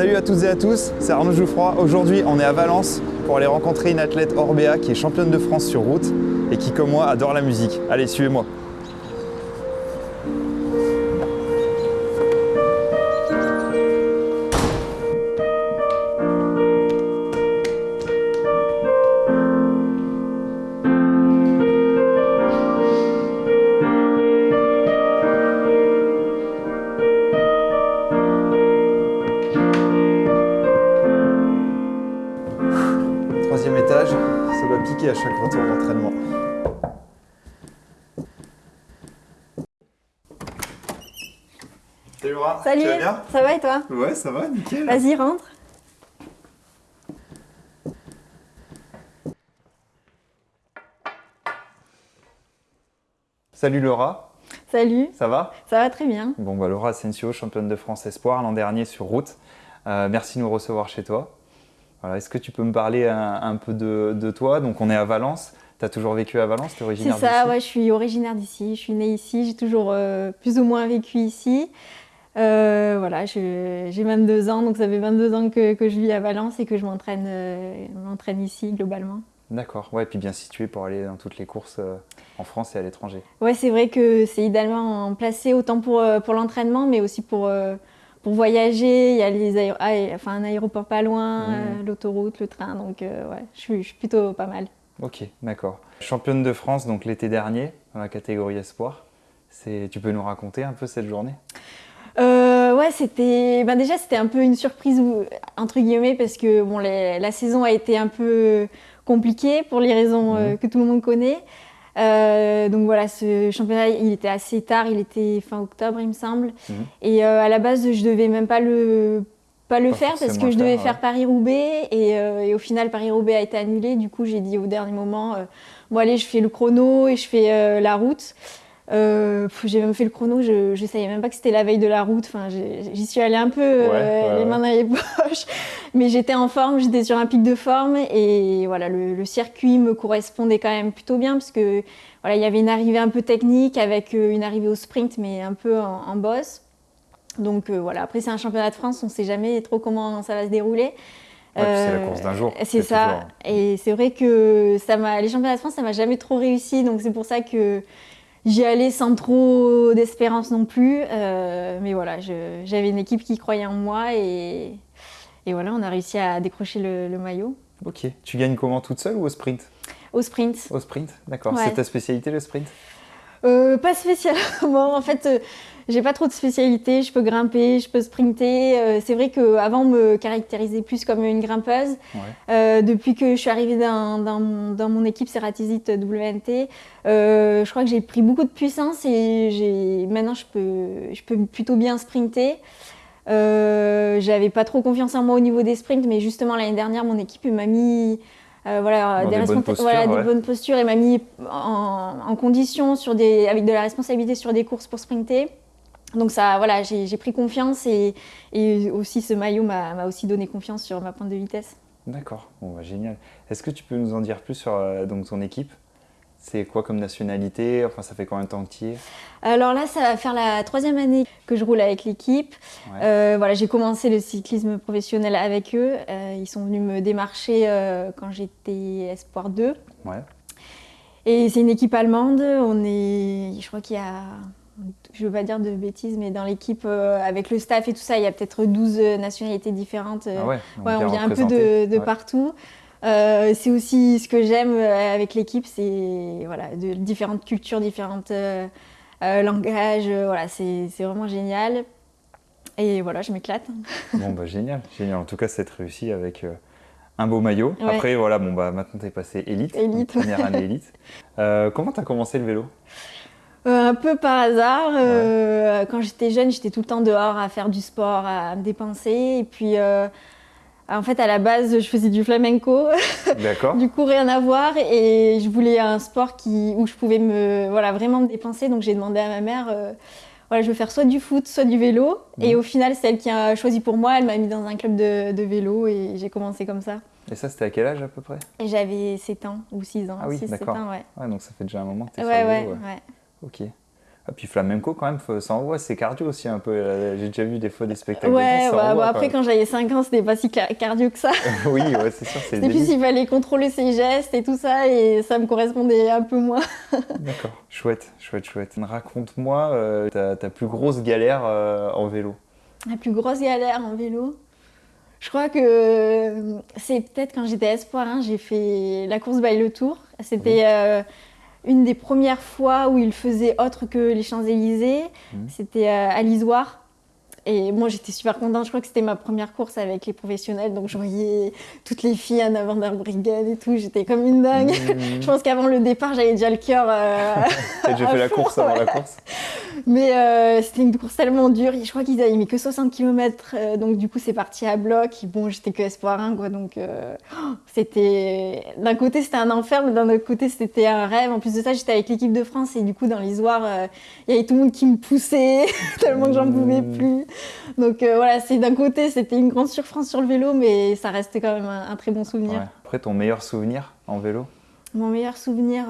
Salut à toutes et à tous, c'est Arnaud Jouffroy. Aujourd'hui, on est à Valence pour aller rencontrer une athlète Orbea qui est championne de France sur route et qui, comme moi, adore la musique. Allez, suivez-moi. Troisième étage, ça doit piquer à chaque retour d'entraînement. Salut Laura, Salut, tu vas bien? ça va et toi? Ouais, ça va, nickel. Vas-y, rentre. Salut Laura, Salut, ça va? Ça va très bien. Bon, bah Laura Asensio, championne de France Espoir l'an dernier sur route. Euh, merci de nous recevoir chez toi. Voilà, Est-ce que tu peux me parler un, un peu de, de toi? Donc, on est à Valence. Tu as toujours vécu à Valence? Tu es C'est originaire ça, d'ici? ouais, je suis originaire d'ici, je suis née ici, j'ai toujours euh, plus ou moins vécu ici. Euh, voilà, j'ai 22 ans, donc ça fait 22 ans que, que je vis à Valence et que je m'entraîne euh, ici globalement. D'accord, ouais, puis bien situé pour aller dans toutes les courses euh, en France et à l'étranger. Ouais, c'est vrai que c'est idéalement placé autant pour, euh, pour l'entraînement, mais aussi pour, euh, pour voyager. Il y a les aéro- ah, et- enfin, un aéroport pas loin, Mhm. euh, l'autoroute, le train, donc euh, ouais, je suis, je suis plutôt pas mal. Ok, d'accord. Championne de France donc l'été dernier dans la catégorie Espoir. Tu peux nous raconter un peu cette journée? Euh, ouais, c'était. Ben déjà, c'était un peu une surprise, entre guillemets, parce que bon, les- la saison a été un peu compliquée pour les raisons Mhm. que tout le monde connaît. Euh, donc voilà, ce championnat, il était assez tard, il était fin octobre, il me semble. Mhm. Et euh, à la base, je devais même pas le, pas le Pas faire parce que je devais faire, faire ouais. Paris-Roubaix. Et, euh, et au final, Paris-Roubaix a été annulé. Du coup, j'ai dit au dernier moment, bon, allez, je fais le chrono et je fais la route. Euh, j'ai même fait le chrono, je ne savais même pas que c'était la veille de la route. Enfin, j'y suis allée un peu euh, ouais, les mains dans les poches, mais j'étais en forme, j'étais sur un pic de forme et voilà, le, le circuit me correspondait quand même plutôt bien parce que voilà, il y avait une arrivée un peu technique avec euh, une arrivée au sprint, mais un peu en, en boss. Donc euh, voilà, après c'est un championnat de France, on ne sait jamais trop comment ça va se dérouler. Ouais, c'est la course d'un jour. C'est ça. toujours- Et c'est vrai que ça les championnats de France, ça m'a jamais trop réussi. Donc c'est pour ça que j'y allais sans trop d'espérance non plus. Euh, mais voilà, j'avais une équipe qui croyait en moi et, et voilà, on a réussi à décrocher le, le maillot Ok. Tu gagnes comment toute seule ou au sprint? Au sprint. Au sprint, d'accord. Ouais. C'est ta spécialité le sprint? Euh, pas spécialement. En fait, euh, j'ai pas trop de spécialité. Je peux grimper, je peux sprinter. Euh, c'est vrai qu'avant, on me caractérisait plus comme une grimpeuse. Ouais. Euh, depuis que je suis arrivée dans, dans mon- dans mon équipe Ceratisite WNT, euh, je crois que j'ai pris beaucoup de puissance et maintenant je peux, je peux plutôt bien sprinter. J'avais pas trop confiance en moi au niveau des sprints, mais justement l'année dernière, mon équipe m'a mis euh, voilà, des bonnes postures, voilà, des ouais. bonnes postures et m'a mis en, en condition sur des, avec de la responsabilité sur des courses pour sprinter. Donc ça, voilà, j'ai pris confiance et, et aussi ce maillot m'a aussi donné confiance sur ma pointe de vitesse. D'accord, bon, bah, génial. Est-ce que tu peux nous en dire plus sur euh, donc, ton équipe? C'est quoi comme nationalité? Enfin, ça fait combien de temps que tu y es? Alors là, ça va faire la troisième année que je roule avec l'équipe. Ouais. Euh, voilà, j'ai commencé le cyclisme professionnel avec eux. Euh, ils sont venus me démarcher quand j'étais Espoir 2. Ouais. Et c'est une équipe allemande. On est, je crois qu'il y a, je veux pas dire de bêtises, mais dans l'équipe euh, avec le staff et tout ça, il y a peut-être 12 nationalités différentes. euh, Ah ouais, Ouais, on vient un peu de, de Ouais. partout. Euh, c'est aussi ce que j'aime euh, avec l'équipe, c'est voilà, de différentes cultures, différents euh, euh, langages. euh, voilà, c'est vraiment génial. Et voilà, je m'éclate. Bon, bah génial, génial. En tout cas, c'est réussi avec euh, un beau maillot. Ouais. Après, voilà, bon, bah maintenant, tu es passé élite. Élite, donc Première année élite. Euh, comment tu as commencé le vélo? Euh, un peu par hasard. euh, Quand j'étais jeune, j'étais tout le temps dehors à faire du sport, à me dépenser. Et puis, euh, en fait, à la base, je faisais du flamenco. D'accord. Du coup, rien à voir. Et je voulais un sport qui, où je pouvais me, voilà, vraiment me dépenser. Donc, j'ai demandé à ma mère, euh, voilà, je veux faire soit du foot, soit du vélo. Et Mhm. au final, c'est elle qui a choisi pour moi. Elle m'a mis dans un club de, de vélo et j'ai commencé comme ça. Et ça, c'était à quel âge à peu près? Et j'avais 7 ans ou 6 ans. Ah oui, 6, 7 d'accord. ouais. Ouais, donc ça fait déjà un moment que tu es Ouais, sur le ouais, vélo. ouais. Ok. Et puis flamenco, quand même, ça envoie, c'est cardio aussi un peu. Euh, j'ai déjà vu des fois des spectacles. Ouais, de danse, après, quand j'avais 5 ans, c'était pas si cardio que ça. oui, ouais, c'est sûr. C'était plus il fallait contrôler ses gestes et tout ça, et ça me correspondait un peu moins. D'accord, chouette, chouette, chouette. Raconte-moi euh, ta, plus grosse galère euh, en vélo. La plus grosse galère en vélo je crois que c'est peut-être quand j'étais espoir, hein, j'ai fait la course by le Tour. C'était une des premières fois où il faisait autre que les Champs-Élysées, mmh. c'était euh, à l'Isoire. Et moi, j'étais super contente. Je crois que c'était ma première course avec les professionnels. Donc, je voyais toutes les filles à Van der Brigade et tout. J'étais comme une dingue. Mmh. je pense qu'avant le départ, j'avais déjà le cœur. Euh, déjà fait la course avant la course? Mais euh, c'était une course tellement dure. Je crois qu'ils avaient mis que 60 km. Euh, donc, du coup, c'est parti à bloc. bon, j'étais que espoir 1, quoi. Donc, euh, c'était. D'un côté, c'était un enfer, mais d'un autre côté, c'était un rêve. En plus de ça, j'étais avec l'équipe de France. Et du coup, dans l'Isoire, il y avait tout le monde qui me poussait, tellement que j'en pouvais mmh. plus. Donc, voilà, c'est d'un côté, c'était une grande surfrance sur le vélo, mais ça restait quand même un, très bon souvenir. Après, ton meilleur souvenir en vélo? Mon meilleur souvenir.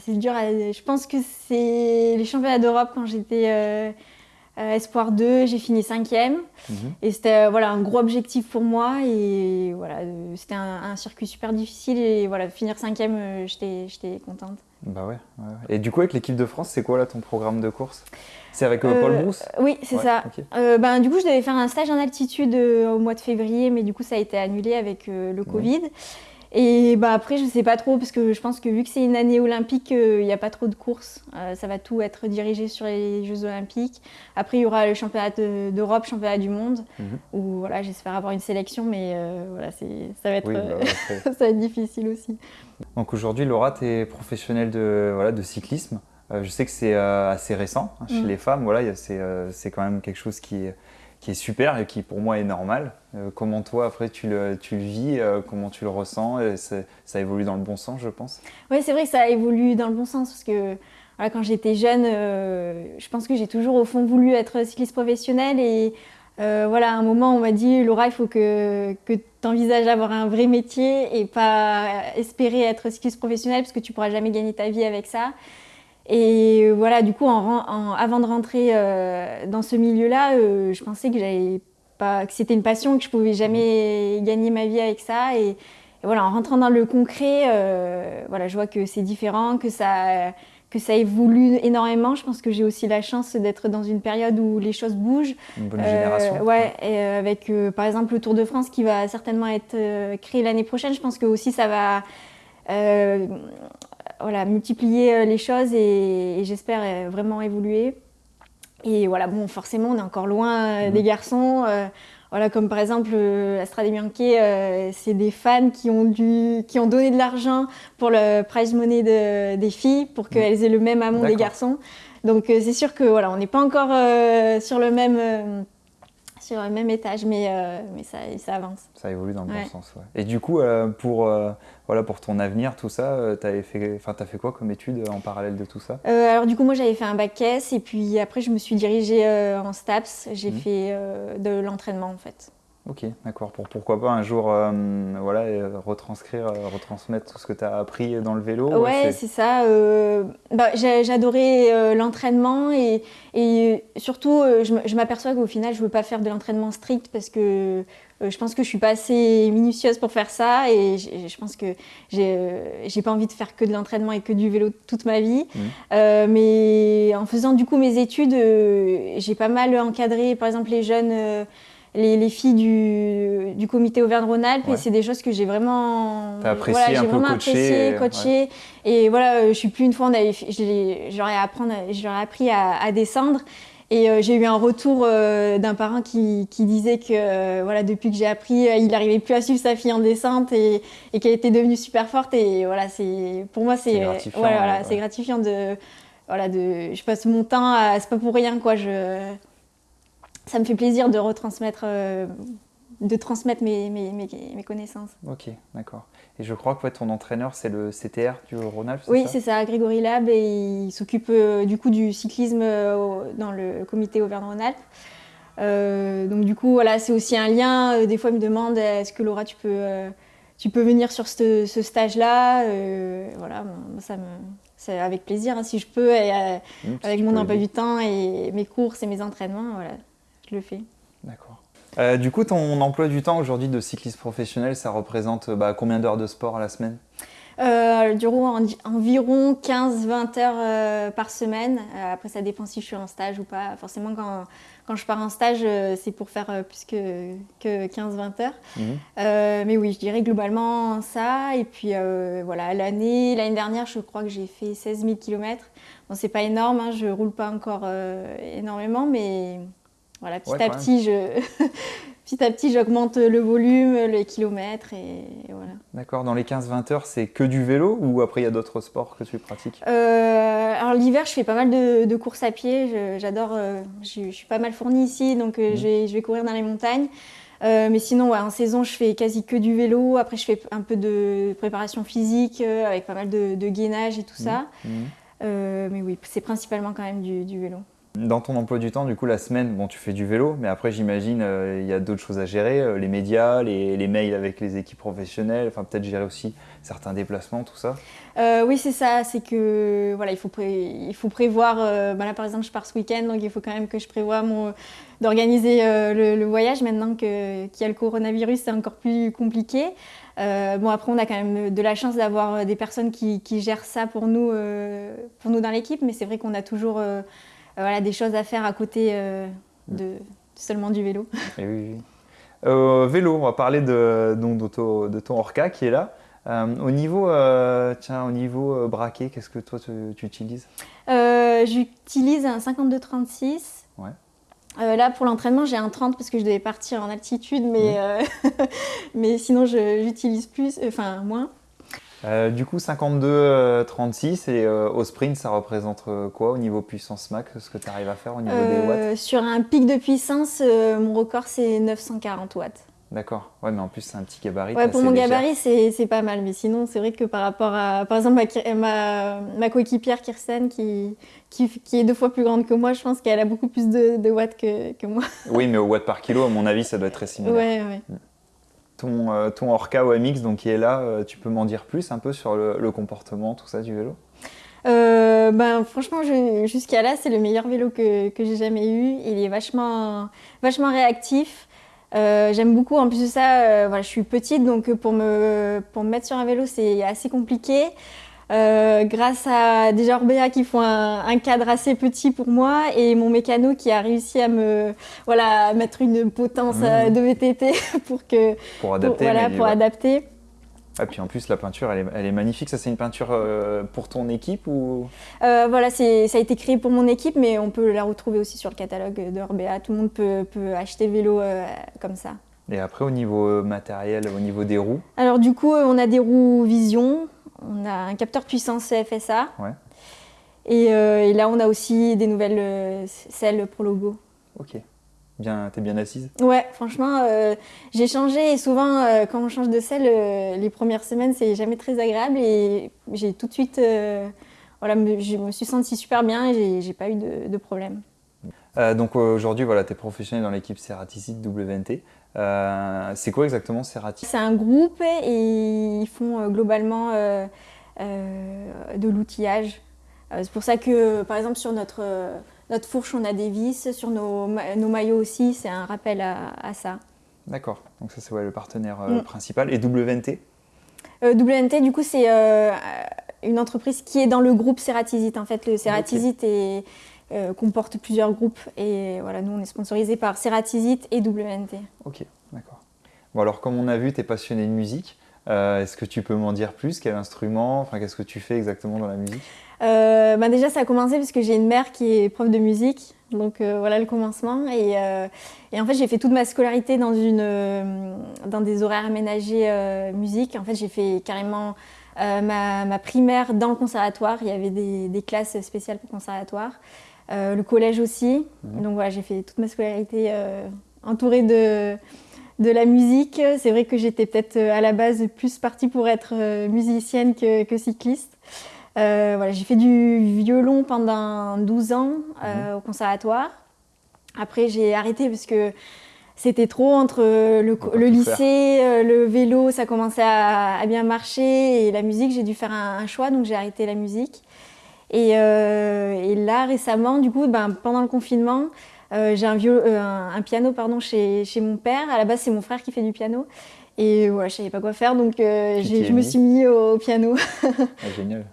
C'est dur. Je pense que c'est les championnats d'Europe quand j'étais euh, Espoir 2, j'ai fini cinquième. Mhm. Et c'était euh, voilà, un gros objectif pour moi. Et voilà, euh, c'était un, circuit super difficile. Et voilà, finir cinquième, j'étais contente. Bah ouais, Et du coup, avec l'équipe de France, c'est quoi là ton programme de course? C'est avec Paul Brousse? Oui, c'est ça. ben, du coup, je devais faire un stage en altitude au mois de février, mais du coup, ça a été annulé avec le Covid. Et bah après, je sais pas trop, parce que je pense que vu que c'est une année olympique, euh, il n'y a pas trop de courses. Euh, ça va tout être dirigé sur les Jeux olympiques. Après, il y aura le championnat d'Europe, championnat du monde, mhm. où voilà, j'espère avoir une sélection, mais euh, voilà, ça va, être, bah, ça va être difficile aussi. Donc aujourd'hui, Laura, tu es professionnelle de, voilà, de cyclisme. je sais que c'est assez récent hein, chez mm. les femmes. Voilà, c'est quand même quelque chose qui est qui est super et qui pour moi est normal. Euh, comment toi, après, tu le, vis, euh, comment tu le ressens et Ça évolue dans le bon sens, je pense Oui, c'est vrai que ça évolue dans le bon sens parce que quand j'étais jeune, euh, je pense que j'ai toujours au fond voulu être cycliste professionnel et voilà, à un moment, on m'a dit Laura, il faut que, que tu envisages d'avoir un vrai métier et pas espérer être cycliste professionnel parce que tu pourras jamais gagner ta vie avec ça. Et voilà, du coup, avant de rentrer euh, dans ce milieu-là, euh, je pensais que, pas, que c'était une passion, que je pouvais jamais gagner ma vie avec ça. Et, voilà, en rentrant dans le concret, euh, voilà, je vois que c'est différent, que ça, que ça évolue énormément. Je pense que j'ai aussi la chance d'être dans une période où les choses bougent. Une bonne génération. Ouais, et avec par exemple le Tour de France qui va certainement être créé l'année prochaine. Je pense que aussi ça va voilà, multiplier euh, les choses et, j'espère euh, vraiment évoluer. Et voilà, bon, forcément, on est encore loin euh, des garçons. voilà, comme par exemple, Astrade Bianchi, c'est des fans qui ont, dû, qui ont donné de l'argent pour le prize money de, des filles pour qu'elles aient le même amour des garçons. Donc c'est sûr que voilà, on n'est pas encore sur le même sur le même étage, mais, euh, mais ça, ça avance. Ça évolue dans le bon sens, ouais. Et du coup, euh, pour, euh, voilà, pour ton avenir, tout ça, tu as fait, as fait quoi comme étude en parallèle de tout ça? Alors du coup, moi j'avais fait un bac S et puis après je me suis dirigée en STAPS. J'ai mmh. fait de l'entraînement en fait. Ok, d'accord. Pour pourquoi pas un jour euh, voilà, euh, retranscrire, euh, retransmettre tout ce que tu as appris dans le vélo Ouais, c'est ça. bah, J'adorais l'entraînement et, et, surtout, je m'aperçois qu'au final, je ne veux pas faire de l'entraînement strict parce que je pense que je suis pas assez minutieuse pour faire ça et je pense que j'ai pas envie de faire que de l'entraînement et que du vélo toute ma vie. Mmh. mais en faisant du coup mes études, j'ai pas mal encadré par exemple les jeunes les, filles du, du comité Auvergne-Rhône-Alpes et c'est des choses que j'ai vraiment apprécié, j'ai vraiment apprécié, coaché. et voilà, euh, je suis plus une fois on avait j'aurais apprendre j'aurais appris à, descendre. Et euh, j'ai eu un retour euh, d'un parent qui, qui, disait que voilà depuis que j'ai appris, il n'arrivait plus à suivre sa fille en descente et, et qu'elle était devenue super forte. Et voilà c'est pour moi c'est gratifiant, voilà, c'est gratifiant de voilà de je passe mon temps à c'est pas pour rien quoi je ça me fait plaisir de retransmettre, euh, de transmettre mes, mes, mes, connaissances. Ok, d'accord. Et je crois que ton entraîneur, c'est le CTR du Rhône-Alpes Oui, c'est ça, Grégory Lab, et il s'occupe euh, du coup du cyclisme euh, dans le comité Auvergne-Rhône-Alpes. donc du coup, voilà, c'est aussi un lien. des fois, il me demande, est-ce que Laura, tu peux, tu peux venir sur ce, ce stage-là? Voilà, ça me c'est avec plaisir, hein, si je peux, et, Mmh, avec mon emploi du temps et mes courses et mes entraînements, voilà, je le fais. D'accord. Euh, du coup, ton emploi du temps aujourd'hui de cycliste professionnel, ça représente bah, combien d'heures de sport à la semaine? Euh, du coup, en- environ 15-20 heures euh, par semaine. Euh, après, ça dépend si je suis en stage ou pas. Forcément, quand, quand je pars en stage, euh, c'est pour faire euh, plus que, que 15-20 heures. Mhm. Euh, mais oui, je dirais globalement ça. Et puis euh, voilà, l'année l'année dernière, je crois que j'ai fait 16 000 km. Bon, c'est pas énorme, hein, je roule pas encore euh, énormément, mais voilà, petit Ouais, à petit, je petit à petit, j'augmente le volume, les kilomètres et, et voilà. D'accord. Dans les 15-20 heures, c'est que du vélo ou après il y a d'autres sports que tu pratiques? Euh, alors l'hiver, je fais pas mal de, de courses à pied. Je- J'adore. euh, je, je suis pas mal fournie ici, donc euh, Mhm. je, vais, je vais courir dans les montagnes. Mais sinon, ouais, en saison, je fais quasi que du vélo. Après, je fais un peu de préparation physique avec pas mal de, de gainage et tout ça. Mhm. Euh, mais oui, c'est principalement quand même du, du vélo. Dans ton emploi du temps, du coup, la semaine, bon, tu fais du vélo, mais après, j'imagine, euh, il y a d'autres choses à gérer, euh, les médias, les, mails avec les équipes professionnelles, enfin, peut-être gérer aussi certains déplacements, tout ça. Euh, oui, c'est ça. C'est que voilà, il faut, il faut prévoir. bah là, par exemple, je pars ce week-end, donc il faut quand même que je prévoie d'organiser le, voyage. Maintenant qu'il y a le coronavirus, c'est encore plus compliqué. Bon, après, on a quand même de la chance d'avoir des personnes qui, gèrent ça pour nous, pour nous dans l'équipe. Mais c'est vrai qu'on a toujours voilà, des choses à faire à côté euh, de seulement du vélo. Et oui, oui. Euh, vélo, on va parler de, donc, de, ton, de ton Orca qui est là. Euh, au niveau, euh, tiens, au niveau euh, braquet, qu'est-ce que toi tu, tu utilises? Euh, J'utilise un 52-36. Ouais. Euh, là, pour l'entraînement, j'ai un 30 parce que je devais partir en altitude, mais, euh, mais sinon, j'utilise plus, euh, enfin moins. Euh, Du coup, 52-36 et euh, au sprint, ça représente euh, quoi au niveau puissance max, ce que tu arrives à faire au niveau des watts Euh, sur un pic de puissance, euh, mon record, c'est 940 watts. D'accord, ouais, mais en plus, c'est un petit gabarit. Ouais, pour mon légère. gabarit, c'est pas mal. Mais sinon, c'est vrai que par rapport à, par exemple, ma, ma, ma coéquipière Kirsten, qui, qui, qui est deux fois plus grande que moi, je pense qu'elle a beaucoup plus de, de watts que, que moi. Oui, mais au watt par kilo, à mon avis, ça doit être très similaire. Ouais, ouais. Ton, euh, ton Orca OMX, donc qui est là, euh, tu peux m'en dire plus un peu sur le, comportement, tout ça du vélo? Euh, ben, franchement, jusqu'à là, c'est le meilleur vélo que, que j'ai jamais eu. Il est vachement, vachement réactif. J'aime beaucoup. En plus de ça, voilà, je suis petite, donc pour me, pour me mettre sur un vélo, c'est assez compliqué. Euh, grâce à des Orbea qui font un, un cadre assez petit pour moi et mon mécano qui a réussi à me voilà, à mettre une potence Mmh. euh, de VTT pour que pour pour, adapter voilà, pour ouais. adapter. Ah, puis en plus, la peinture, elle est, elle est magnifique. Ça, c'est une peinture euh, pour ton équipe ou? Euh, voilà, c'est- ça a été créé pour mon équipe, mais on peut la retrouver aussi sur le catalogue de Orbea. Tout le monde peut, peut acheter vélo euh, comme ça. Et après, au niveau matériel, au niveau des roues? Alors du coup, on a des roues Vision, on a un capteur puissance FSA. Ouais. Et, euh, et là, on a aussi des nouvelles euh, selles pour logo. Ok. Bien, t'es bien assise Ouais, franchement, euh, j'ai changé et souvent, euh, quand on change de selle, euh, les premières semaines, c'est jamais très agréable et j'ai tout de suite, voilà, me- je me suis sentie super bien et j'ai- pas eu de, de problème. Donc aujourd'hui, voilà, tu es professionnel dans l'équipe Ceraticid WNT. Euh, c'est quoi exactement Ceraticid C'est un groupe et ils font euh, globalement euh, euh, de l'outillage. C'est pour ça que, par exemple, sur notre, notre fourche, on a des vis. Sur nos, nos maillots aussi, c'est un rappel à, à ça. D'accord, donc ça c'est ouais, le partenaire Mm. principal. Et WNT WNT, du coup, c'est une entreprise qui est dans le groupe Ceratisite. En fait, le Ceratisite est, euh, comporte plusieurs groupes. Et voilà, nous, on est sponsorisé par Ceratisite et WNT. Ok, d'accord. Bon alors comme on a vu, tu es passionné de musique. Euh, Est-ce que tu peux m'en dire plus? Quel instrument? Enfin, qu'est-ce que tu fais exactement dans la musique? Euh, bah déjà, ça a commencé parce que j'ai une mère qui est prof de musique. Donc euh, voilà le commencement. Et, et en fait, j'ai fait toute ma scolarité dans, une, dans des horaires aménagés musique. En fait, j'ai fait carrément ma, ma primaire dans le conservatoire. Il y avait des, des classes spéciales pour conservatoire. Euh, le collège aussi. Mhm. Donc voilà, j'ai fait toute ma scolarité euh, entourée de, de la musique. C'est vrai que j'étais peut-être euh, à la base plus partie pour être musicienne que, que cycliste. Euh, voilà, j'ai fait du violon pendant 12 ans euh, au conservatoire. Après, j'ai arrêté parce que c'était trop entre le, lycée, le vélo, ça commençait à, à bien marcher et la musique, j'ai dû faire un, un choix, donc j'ai arrêté la musique. Et, et, là, récemment, du coup, ben, pendant le confinement, j'ai un, un, un, piano pardon, chez, chez mon père. À la base, c'est mon frère qui fait du piano. Et voilà, je savais pas quoi faire, donc je me suis mis au, piano. ah, génial.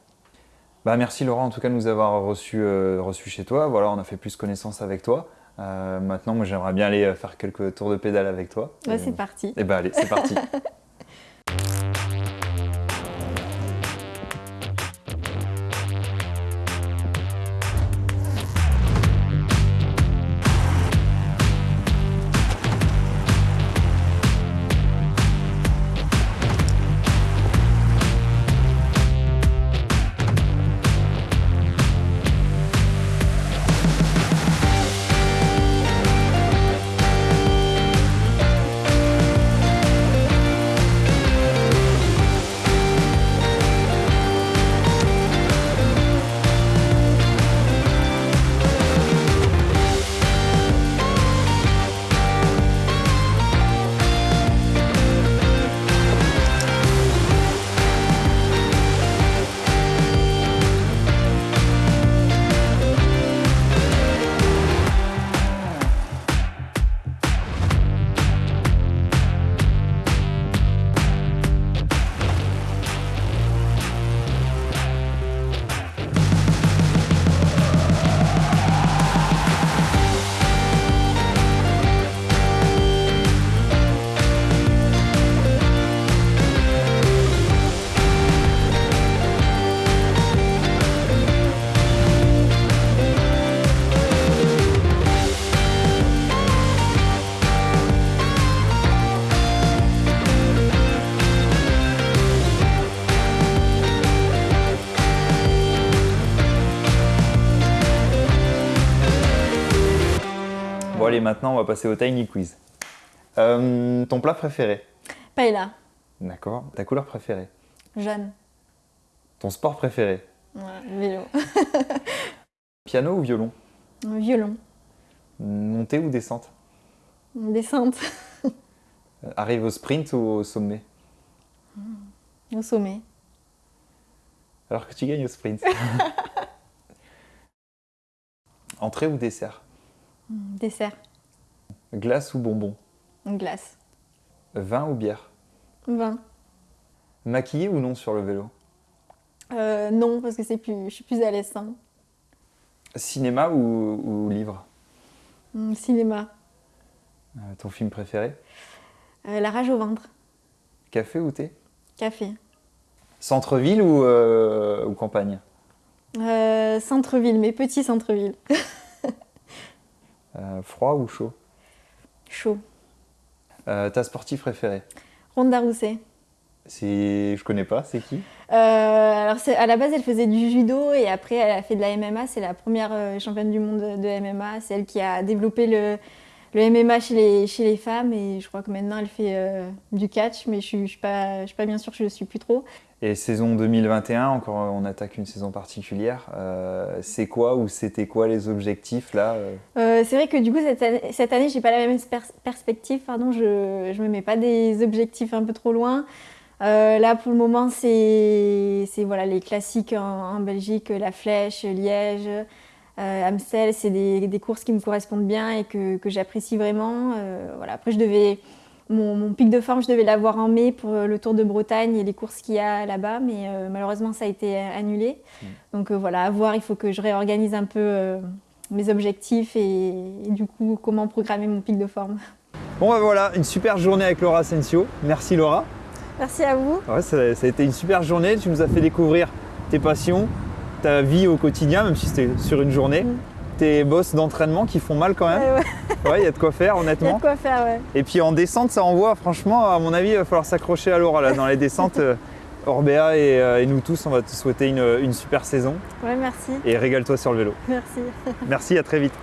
Bah, merci Laura en tout cas de nous avoir reçus reçu chez toi. Voilà, on a fait plus connaissance avec toi. Euh, maintenant, moi, j'aimerais bien aller faire quelques tours de pédale avec toi. Ouais, c'est parti. Et eh bah, allez, c'est parti. allez, maintenant, on va passer au Tiny Quiz. Euh, ton plat préféré Paella. D'accord. Ta couleur préférée Jaune. Ton sport préféré Ouais, vélo. Piano ou violon Violon. Montée ou descente Descente. Euh, arrive au sprint ou au sommet Au sommet. Alors que tu gagnes au sprint. Entrée ou dessert Dessert. Glace ou bonbon Glace. Vin ou bière Vin. Maquillé ou non sur le vélo euh, Non, parce que c'est plus, je suis plus à l'aise. Hein. Cinéma ou, livre hmm, Cinéma. Euh, ton film préféré euh, La rage au ventre. Café ou thé Café. Centre-ville ou, ou campagne Centre-ville, mais petit centre-ville. Euh, froid ou chaud Chaud. Euh, ta sportive préférée Ronda Rousset. Je connais pas, c'est qui? Euh, Alors à la base, elle faisait du judo et après elle a fait de la MMA. C'est la première championne du monde de MMA. C'est elle qui a développé le, le MMA chez les, chez les femmes et je crois que maintenant elle fait du catch, mais je ne suis, pas, je suis pas bien sûre, je ne le suis plus trop. Et saison 2021, encore on attaque une saison particulière. Euh, c'est quoi ou c'était quoi les objectifs là euh? Euh, C'est vrai que du coup cette année, cette année j'ai pas la même perspective. Pardon, je ne me mets pas des objectifs un peu trop loin. là pour le moment c'est voilà les classiques en, Belgique, la Flèche, Liège, Amstel. C'est des, des, courses qui me correspondent bien et que, que j'apprécie vraiment. voilà après je devais mon, pic de forme, je devais l'avoir en mai pour euh, le Tour de Bretagne et les courses qu'il y a là-bas, mais euh, malheureusement ça a été annulé. Mm. Donc euh, voilà, à voir, il faut que je réorganise un peu mes objectifs et, du coup comment programmer mon pic de forme. Bon bah voilà, une super journée avec Laura Asensio. Merci Laura. Merci à vous. ça, a été une super journée, tu nous as fait découvrir tes passions, ta vie au quotidien, même si c'était sur une journée. Mm tes bosses d'entraînement qui font mal quand même. Ouais, il y a de quoi faire, honnêtement. Il y a de quoi faire, ouais. Et puis en descente, ça envoie, franchement, à mon avis, il va falloir s'accrocher à Laura là. Dans les descentes, euh, Orbea euh, et, nous tous, on va te souhaiter une, une super saison. Ouais, merci. Et régale-toi sur le vélo. Merci. merci, à très vite.